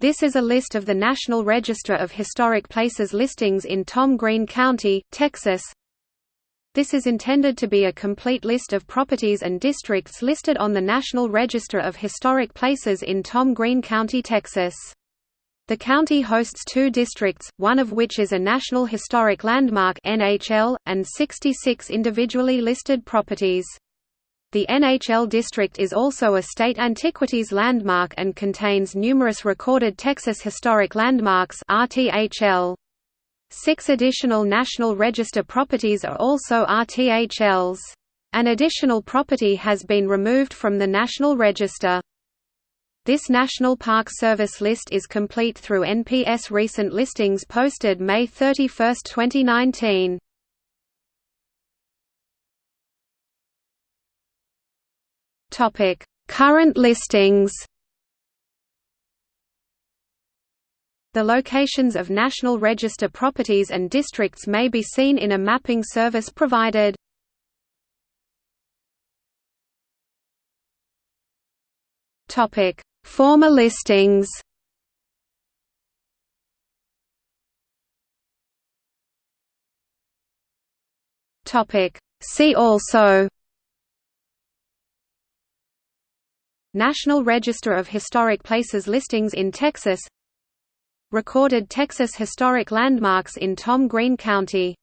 This is a list of the National Register of Historic Places listings in Tom Green County, Texas. This is intended to be a complete list of properties and districts listed on the National Register of Historic Places in Tom Green County, Texas. The county hosts two districts, one of which is a National Historic Landmark (NHL), and 66 individually listed properties. The NHL district is also a state antiquities landmark and contains numerous recorded Texas Historic Landmarks RTHL. Six additional National Register properties are also RTHLs. An additional property has been removed from the National Register. This National Park Service list is complete through NPS recent listings posted May 31, 2019. Topic: Current listings. The locations of National Register properties and districts may be seen in a mapping service provided. Topic: Former listings. Topic: See also National Register of Historic Places listings in Texas. Recorded Texas Historic Landmarks in Tom Green County